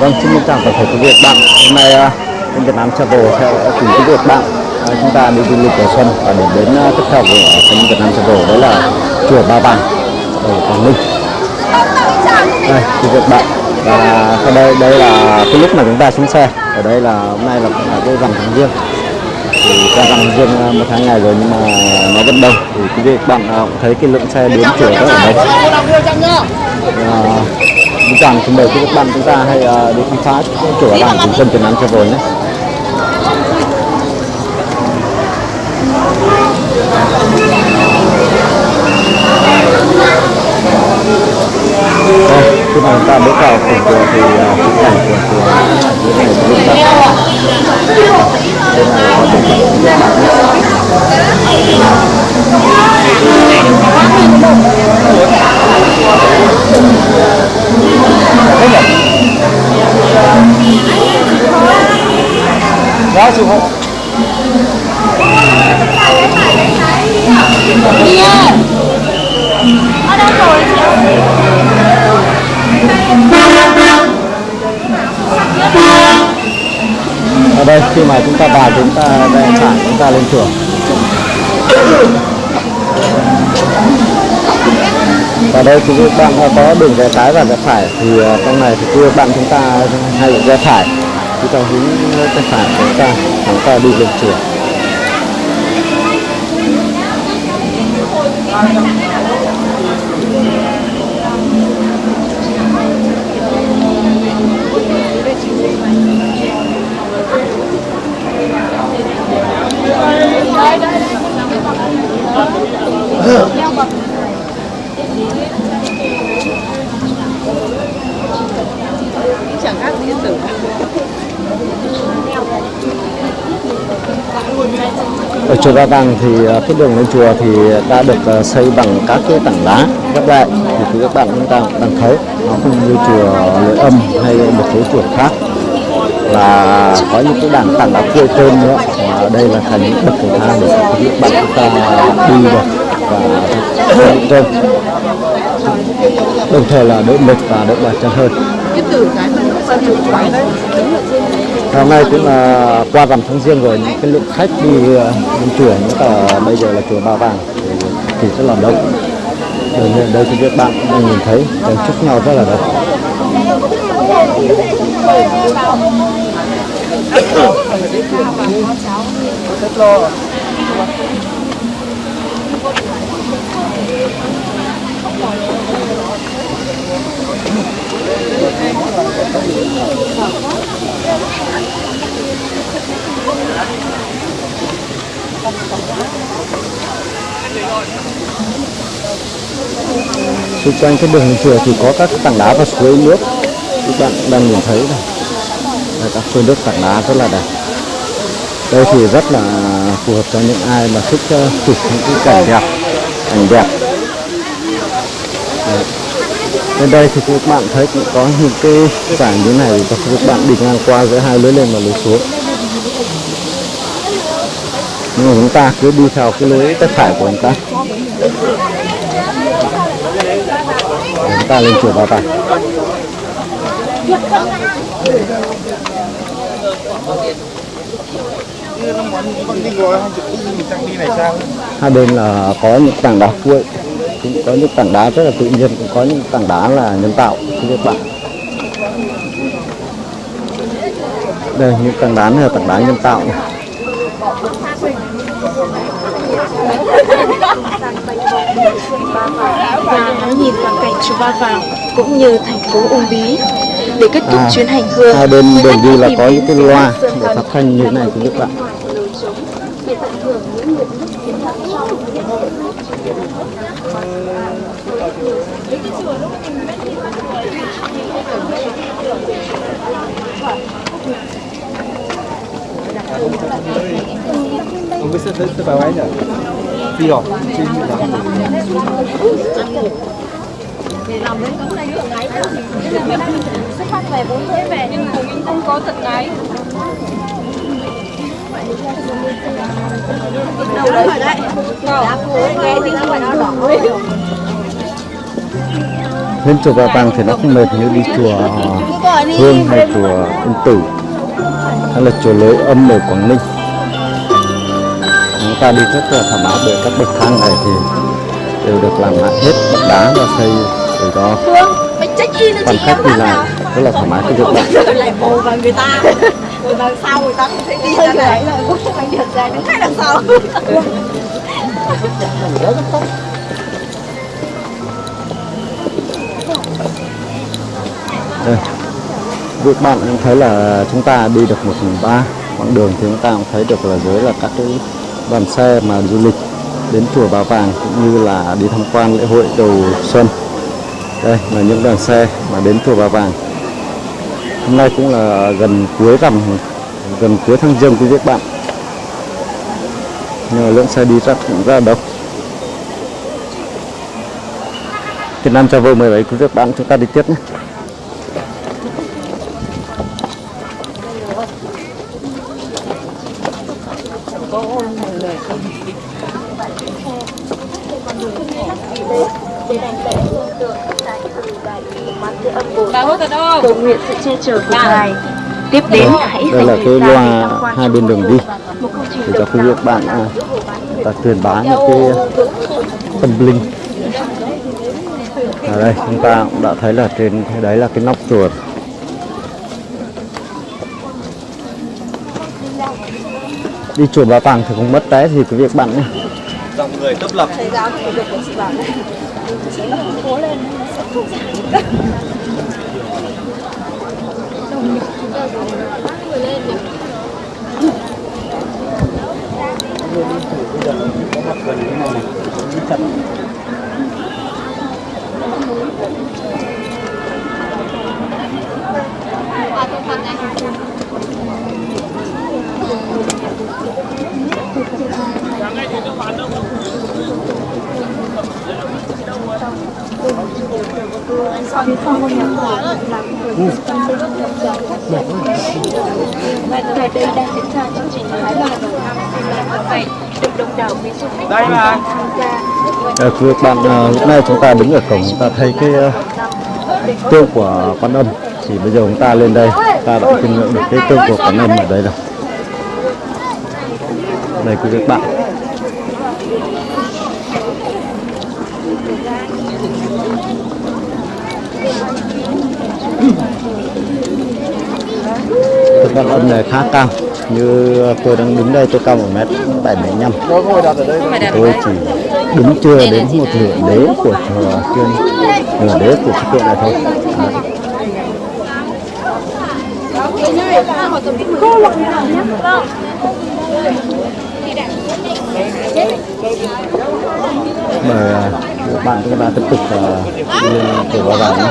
Vâng, xin mến chào toàn thể quý vị bạn. Hôm nay à, kênh Việt Nam Travel theo cùng quý vị bạn à, chúng ta đi du lịch đầu xuân và điểm đến tiếp theo của kênh Việt Nam Travel đấy là chùa Ba Vàng ở Quảng Ninh. Đây, quý vị bạn và sau đây đây là cái lúc mà chúng ta xuống xe. Ở đây là hôm nay là, là cái rằm tháng riêng thì ra rằng riêng à, một tháng ngày rồi nhưng mà nó vẫn đông thì quý vị bạn cũng thấy cái lượng xe đến chùa ở đây Uh, Mình chào xin mời các bạn chúng ta hãy uh, đi khám phá chỗ ở làng cùng kênh Việt Nam Travel nhé. Đây, khi mà chúng ta bước vào cổng chùa thì uh, khung cảnh của chùa dưới thế này rất là đây là có thể các bạn Đó, sư phụ. ở đây khi mà chúng ta vào chúng ta đang phải chúng ta lên chùa và đây thì các bạn có đường rẽ trái và rẽ phải. Thì ờ, trong này thì các bạn chúng ta hay rẽ phải. Chúng ta hướng rẽ phải chúng ta chúng ta đi lên chùa chẳng khác gì tử. Ở chùa Ba Vàng thì ờ, cái đường lên chùa thì đã được ờ, xây bằng các cái tảng đá các lại. Thì quý các bạn chúng ta đang thấy nó không như chùa Lưỡi Âm hay một số chùa khác, là có những cái đàn tảng đá khuê tên nữa. Và đây là thành những bậc cầu thang để các bạn chúng ta đi được và những rơi đồng thời là đỡ mệt và đỡ mỏi chân hơn. Hôm nay cũng là qua rằm tháng riêng rồi những cái lượng khách đi đến lên chùa những cả bây giờ là chùa Ba Vàng thì, rất là đông. Ở đây, đây thì các bạn cũng đang nhìn thấy đang chúc nhau rất là đông. Xung quanh cái đường chùa thì có các tảng đá và suối nước. Các bạn đang nhìn thấy này là các suối nước, tảng đá rất là đẹp. Đây thì rất là phù hợp cho những ai mà thích ờ, chụp những cái cảnh đẹp cảnh đẹp. Đấy bên đây thì các bạn thấy cũng có những cái giảng như này và các bạn đi ngang qua giữa hai lưới lên và lưới xuống. Nhưng mà chúng ta cứ đi theo cái lưới tay phải của chúng ta. Chúng ta lên chùa Ba tải hai hai bên là có những tảng đá cuội cũng có những tảng đá rất là tự nhiên cũng có những tảng đá là nhân tạo các bạn đây những tảng đá này là tảng đá nhân tạo này. và ngắm nhìn toàn cảnh chùa Ba Vàng cũng như thành phố Uông Bí. Để kết thúc À, chuyến hành hương, hai bên đường đi là có những cái loa để phát thanh như thế này quý các bạn lối trống để tận hưởng những nguyện ước chiến thắng trong hiện không biết sẽ sẽ vào ấy nhỉ? Đi rồi làm đến công ty thường ngày xuất phát về bốn thế về nhưng mà mình không có tận ngày đâu đấy phải đấy đã cố nghe thì phải nó đỏ lên chùa Ba Vàng thì nó không mệt như đi chùa Hương hay chùa Yên Tử. Hay là chùa Lối Âm ở Quảng Ninh ta đi rất là thoải mái bởi các bậc thang này thì đều được làm lại hết bằng đá và xây in cho quan khách em đi lại rất là thoải mái cái việc Rồi lại bồ vào người ta. Rồi đằng sau người ta cũng thấy đi ra này rồi cũng không anh được ra đứng khác đằng sau. Đây. Việc bạn cũng thấy là chúng ta đi được một phần ba quãng đường thì chúng ta cũng thấy được là dưới là các cái đoàn xe mà du lịch đến chùa Bà Vàng cũng như là đi tham quan lễ hội đầu xuân. Đây là những đoàn xe mà đến chùa Bà Vàng. Hôm nay cũng là gần cuối rằm, gần cuối tháng giêng quý vị các bạn. Nhưng mà lượng xe đi rất cũng ra đông. Việt Nam vô 17 quý vị các bạn, chúng ta đi tiếp nhé. Cầu nguyện sự che chở của ngài tiếp đến hãy đây dành là thời cái gian để loa tham quan hai bên đường đi. Để cho quý các bạn à, ta truyền bá những cái tâm linh. Ở đây chúng ta cũng đã thấy là trên cái đấy là cái nóc chùa đi chùa Ba Vàng thì không mất vé gì quý vị các bạn nhé. Dòng người tấp lập. Thầy giáo thì được của chị bảo này Chị nó cố lên nó sẽ không giảm chặt sau ngôi nhà cổ là người tại đây đang diễn ra chương trình Thái Bà đầu năm 2017 được đông đảo quý du khách đây mà. tham gia à, quý vị các bạn à, lúc này chúng ta đứng ở cổng chúng ta thấy cái à, tương của quan âm. Thì bây giờ chúng ta lên đây ta đã chiêm ngưỡng được cái tương của quan âm ở đây rồi. Đây quý vị các bạn. Cái con âm này khá cao như tôi đang đứng đây tôi cao một mét bảy ở đây tôi chỉ đứng chưa đến một nửa đế của chùa trên nửa đế của kiện này thôi Đấy. mời à, các bạn chúng ta tiếp tục à, đi chùa Ba Vàng nhé.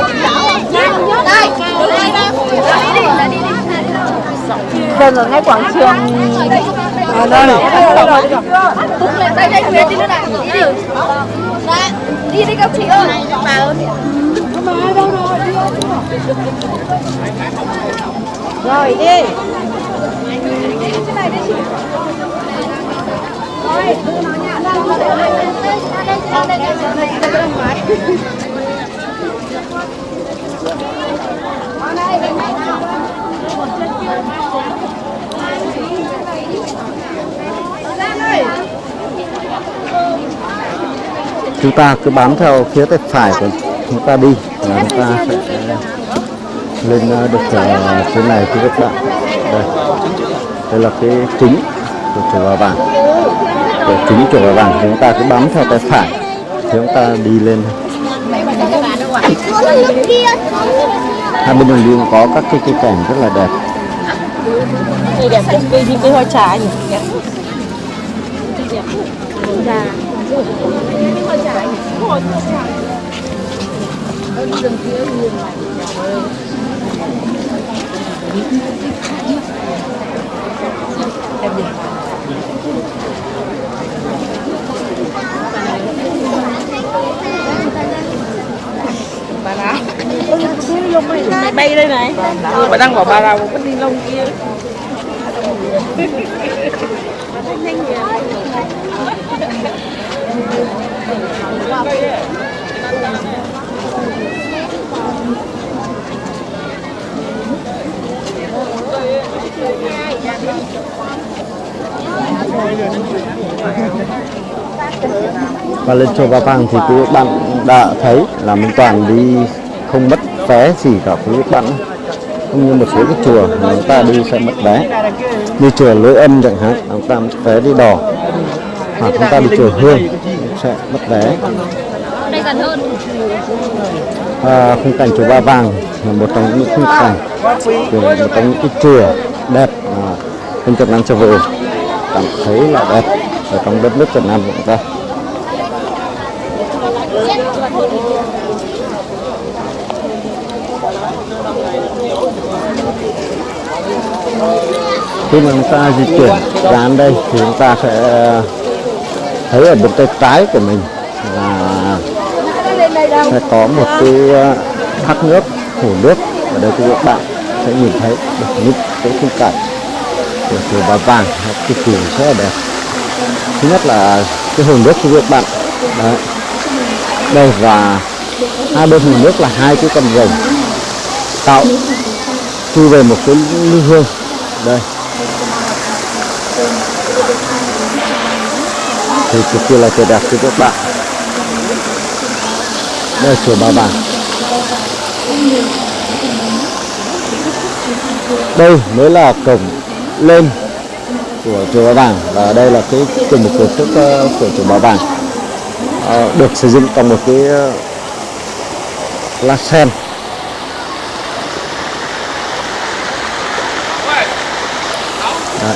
Đây, đây, đây Đừng ở ngay quảng trường. À đây, lên đây, đây, về đi nữa này Đi. Đi đi các chị ơi Bà ơi Rồi đi chúng ta cứ bám theo phía tay phải của chúng ta đi là chúng ta sẽ lên à, được phía này quý vị các bạn. Đây. Đây là cái chính của chùa Ba Vàng. Của chính chùa Ba Vàng thì chúng ta cứ bám theo tay phải. Thì chúng ta đi lên. Hai bên đường đi có các cái cây cảnh rất là đẹp. Cây đẹp cây cây hoa trà nhỉ Mày bay đây này ừ, Bà đang bỏ bà nào có ni lông kia Thank you và lên chùa Ba Vàng thì quý bạn đã thấy là mình toàn đi không mất vé gì cả quý bạn cũng như một số cái chùa mà chúng ta đi sẽ mất vé. Đi chùa lưỡi âm chẳng hạn, chúng ta mất vé đi đỏ hoặc chúng ta đi chùa hương sẽ mất vé. Đây gần hơn. À, khung cảnh chùa Ba Vàng là một trong những khung cảnh của một trong những cái chùa đẹp mà bên Việt Nam Travel cảm thấy là đẹp ở trong đất nước Việt Nam của chúng ta. Khi mà chúng ta di chuyển đến đây thì chúng ta sẽ thấy ở bên tay trái của mình là sẽ có một cái ờ, thác nước, hồ nước. Ở đây các bạn sẽ nhìn thấy được những cái khung cảnh của chùa Bà Vàng cực kỳ rất là đẹp. Thứ nhất là cái hồ nước của các bạn, đấy. Đây và hai bên hồ nước là hai cái con rồng tạo chui về một cái lưu hương. Đây. Thì cực kỳ là tuyệt đẹp cho các bạn. Đây là chùa Ba Vàng đây mới là cổng lên của chùa Ba Vàng và đây là cái cùng một cửa thức của chùa Ba Vàng à, được sử dụng trong một cái ờ, lá sen. Đấy.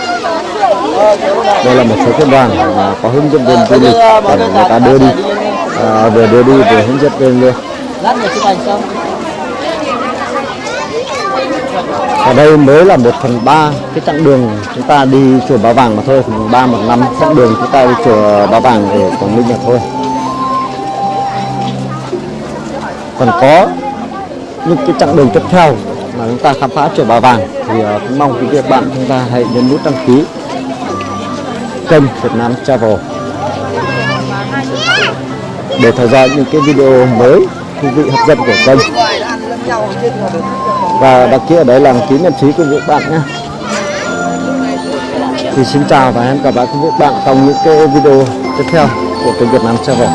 đây là một số cái đoàn mà có hướng dẫn viên du lịch để người ta đưa đi. À, vừa đưa đi vừa hướng dẫn viên luôn. Ở đây mới là một phần ba cái chặng đường chúng ta đi chùa Ba Vàng mà thôi. Phần ba một năm chặng đường chúng ta đi chùa Ba Vàng ở Quảng Ninh mà thôi. Còn có những cái chặng đường tiếp theo mà chúng ta khám phá chùa Ba Vàng thì ờ, cũng mong quý vị các bạn chúng ta hãy nhấn nút đăng ký kênh Việt Nam Travel. Để theo dõi những cái video mới, thú vị, hấp dẫn của kênh. Và đăng ký ở đấy là ký nhật ký của các bạn nhé. Thì xin chào và hẹn gặp lại các vũ các bạn trong những cái video tiếp theo của kênh Việt Nam Travel.